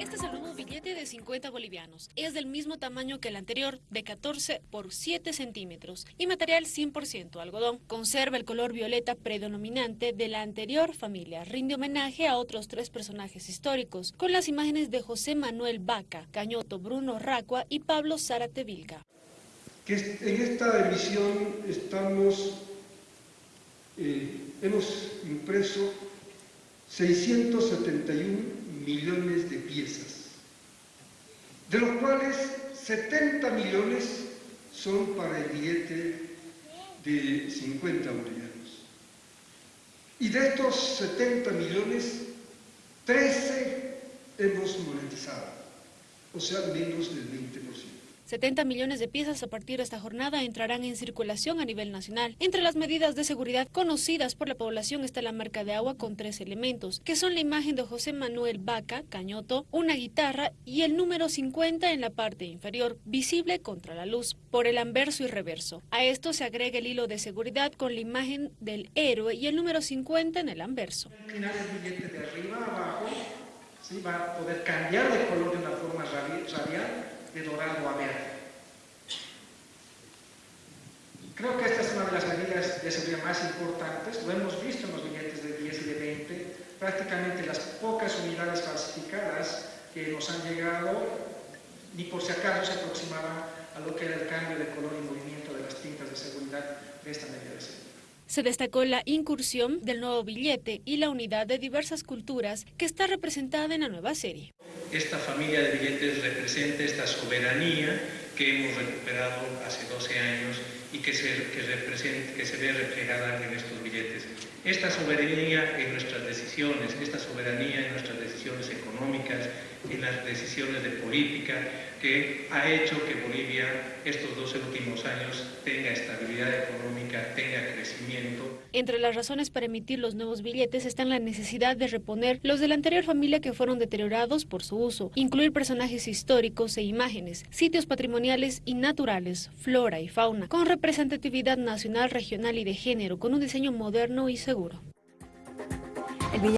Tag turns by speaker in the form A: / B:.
A: Este es el nuevo billete de 50 bolivianos. Es del mismo tamaño que el anterior, de 14 por 7 centímetros, y material 100% algodón. Conserva el color violeta predominante de la anterior familia. Rinde homenaje a otros tres personajes históricos, con las imágenes de José Manuel Vaca, Cañoto, Bruno Racua y Pablo Zárate Vilga.
B: en esta emisión estamos, eh, hemos impreso 671 millones de piezas, de los cuales 70 millones son para el billete de 50 bolivianos. Y de estos 70 millones, 13 hemos monetizado, o sea, menos del 20%.
A: 70 millones de piezas a partir de esta jornada entrarán en circulación a nivel nacional. Entre las medidas de seguridad conocidas por la población está la marca de agua con tres elementos, que son la imagen de José Manuel Vaca, Cañoto, una guitarra y el número 50 en la parte inferior, visible contra la luz, por el anverso y reverso. A esto se agrega el hilo de seguridad con la imagen del héroe y el número 50 en el anverso.
C: El de arriba abajo va a poder cambiar de color de una forma radial de dorado a verde. Creo que esta es una de las medidas de seguridad más importantes, lo hemos visto en los billetes de 10 y de 20, prácticamente las pocas unidades falsificadas que nos han llegado, ni por si acaso se aproximaban a lo que era el cambio de color y movimiento de las tintas de seguridad de esta medida de seguridad.
A: Se destacó la incursión del nuevo billete y la unidad de diversas culturas que está representada en la nueva serie.
D: Esta familia de billetes representa esta soberanía que hemos recuperado hace 12 años y que se, que, que se ve reflejada en estos billetes. Esta soberanía en nuestras decisiones, esta soberanía en nuestras decisiones económicas, en las decisiones de política, que ha hecho que Bolivia estos 12 últimos años tenga estabilidad económica, tenga crecimiento.
A: Entre las razones para emitir los nuevos billetes están la necesidad de reponer los de la anterior familia que fueron deteriorados por su uso, incluir personajes históricos e imágenes, sitios patrimoniales y naturales, flora y fauna, con representatividad nacional, regional y de género, con un diseño moderno y seguro.